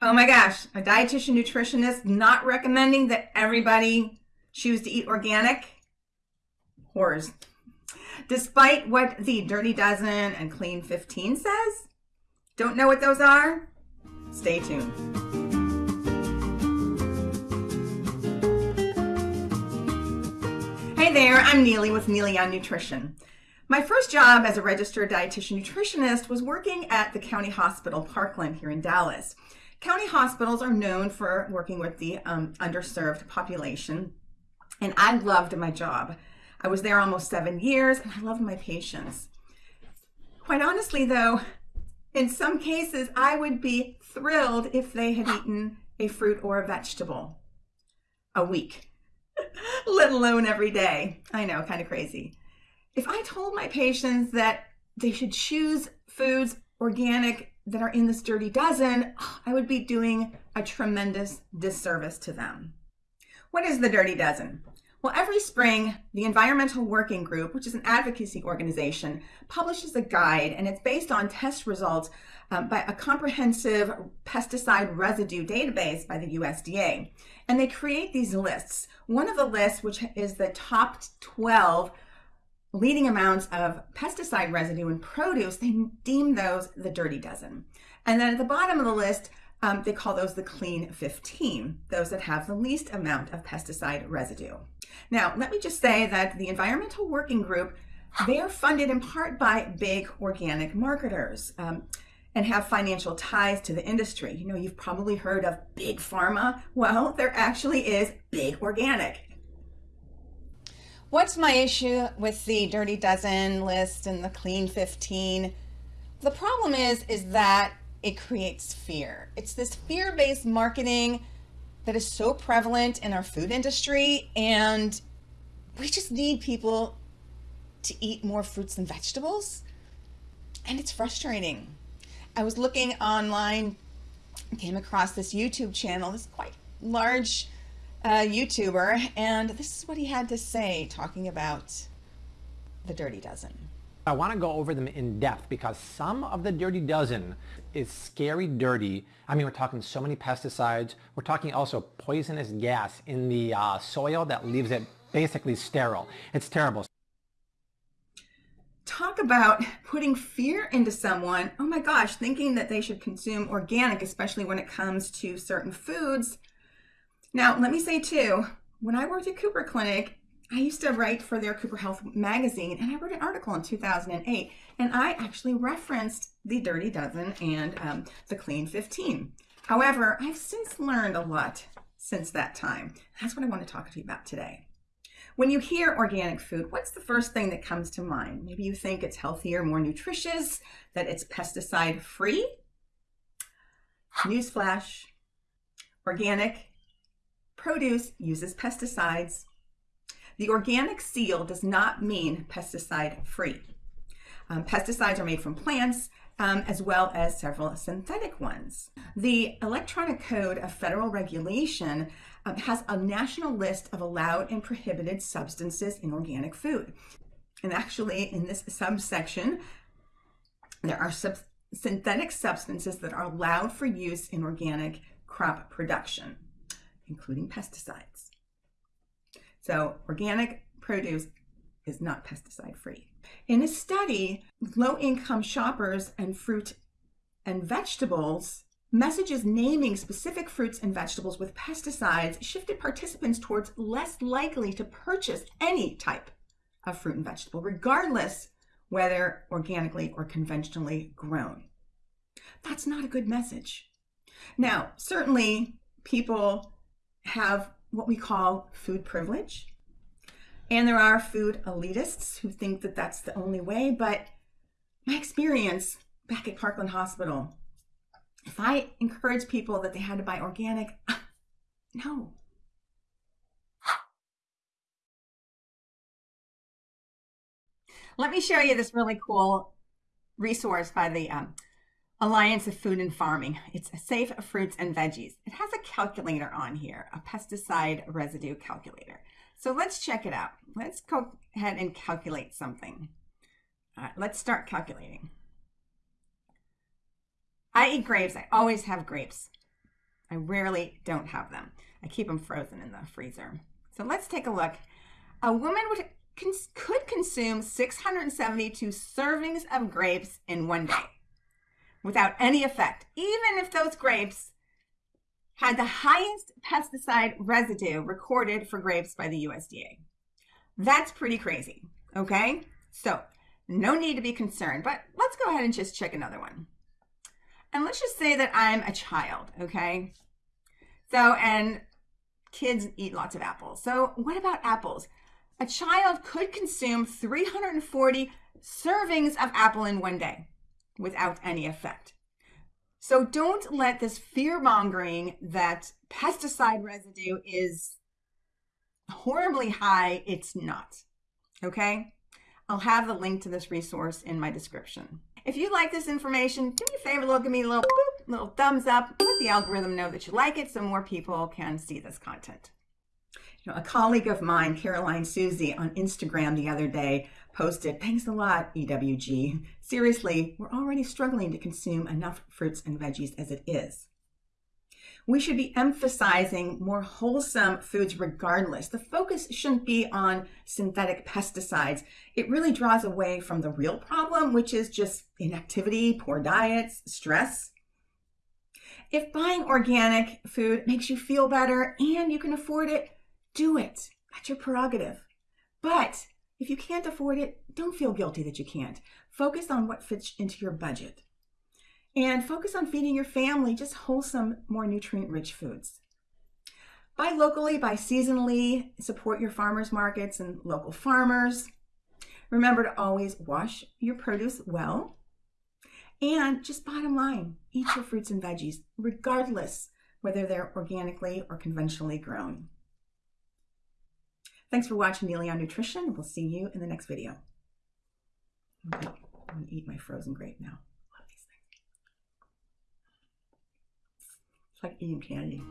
Oh my gosh, a dietitian nutritionist not recommending that everybody choose to eat organic? Horrors. Despite what the Dirty Dozen and Clean 15 says? Don't know what those are? Stay tuned. Hey there, I'm Neely with Neely on Nutrition. My first job as a registered dietitian nutritionist was working at the County Hospital Parkland here in Dallas. County hospitals are known for working with the um, underserved population, and I loved my job. I was there almost seven years, and I loved my patients. Quite honestly, though, in some cases, I would be thrilled if they had eaten a fruit or a vegetable a week, let alone every day. I know, kind of crazy. If I told my patients that they should choose foods organic that are in this dirty dozen, I would be doing a tremendous disservice to them. What is the dirty dozen? Well, every spring, the Environmental Working Group, which is an advocacy organization, publishes a guide, and it's based on test results um, by a comprehensive pesticide residue database by the USDA. And they create these lists. One of the lists, which is the top 12 leading amounts of pesticide residue in produce, they deem those the dirty dozen. And then at the bottom of the list, um, they call those the clean 15, those that have the least amount of pesticide residue. Now, let me just say that the Environmental Working Group, they are funded in part by big organic marketers um, and have financial ties to the industry. You know, you've probably heard of big pharma. Well, there actually is big organic. What's my issue with the Dirty Dozen list and the Clean 15? The problem is, is that it creates fear. It's this fear-based marketing that is so prevalent in our food industry and we just need people to eat more fruits and vegetables and it's frustrating. I was looking online, came across this YouTube channel, this quite large uh, YouTuber, and this is what he had to say talking about the Dirty Dozen. I want to go over them in depth because some of the dirty dozen is scary dirty. I mean, we're talking so many pesticides. We're talking also poisonous gas in the uh, soil that leaves it basically sterile. It's terrible. Talk about putting fear into someone. Oh my gosh, thinking that they should consume organic, especially when it comes to certain foods. Now, let me say too, when I worked at Cooper Clinic, I used to write for their Cooper Health magazine, and I wrote an article in 2008, and I actually referenced the Dirty Dozen and um, the Clean 15. However, I've since learned a lot since that time. That's what I want to talk to you about today. When you hear organic food, what's the first thing that comes to mind? Maybe you think it's healthier, more nutritious, that it's pesticide free. Newsflash, organic produce uses pesticides the organic seal does not mean pesticide free. Um, pesticides are made from plants um, as well as several synthetic ones. The electronic code of federal regulation um, has a national list of allowed and prohibited substances in organic food. And actually in this subsection, there are sub synthetic substances that are allowed for use in organic crop production, including pesticides. So organic produce is not pesticide free. In a study, low income shoppers and fruit and vegetables, messages naming specific fruits and vegetables with pesticides shifted participants towards less likely to purchase any type of fruit and vegetable, regardless whether organically or conventionally grown. That's not a good message. Now, certainly people have what we call food privilege. And there are food elitists who think that that's the only way. But my experience back at Parkland Hospital, if I encourage people that they had to buy organic, no. Let me show you this really cool resource by the um, Alliance of Food and Farming. It's a Safe Fruits and Veggies. It has a calculator on here, a pesticide residue calculator. So let's check it out. Let's go ahead and calculate something. All right, let's start calculating. I eat grapes. I always have grapes. I rarely don't have them. I keep them frozen in the freezer. So let's take a look. A woman would could consume 672 servings of grapes in one day without any effect, even if those grapes had the highest pesticide residue recorded for grapes by the USDA. That's pretty crazy, okay? So, no need to be concerned, but let's go ahead and just check another one. And let's just say that I'm a child, okay? So, and kids eat lots of apples. So, what about apples? A child could consume 340 servings of apple in one day without any effect. So don't let this fear mongering that pesticide residue is horribly high, it's not. Okay? I'll have the link to this resource in my description. If you like this information, do me a favor, look at me a little boop, little thumbs up, let the algorithm know that you like it so more people can see this content. Know, a colleague of mine, Caroline Susie, on Instagram the other day posted, Thanks a lot, EWG. Seriously, we're already struggling to consume enough fruits and veggies as it is. We should be emphasizing more wholesome foods regardless. The focus shouldn't be on synthetic pesticides. It really draws away from the real problem, which is just inactivity, poor diets, stress. If buying organic food makes you feel better and you can afford it, do it. That's your prerogative. But if you can't afford it, don't feel guilty that you can't. Focus on what fits into your budget. And focus on feeding your family just wholesome, more nutrient rich foods. Buy locally, buy seasonally, support your farmers markets and local farmers. Remember to always wash your produce well. And just bottom line, eat your fruits and veggies, regardless whether they're organically or conventionally grown. Thanks for watching Neely on Nutrition. We'll see you in the next video. I'm going to eat my frozen grape now. Love these things. It's like eating candy.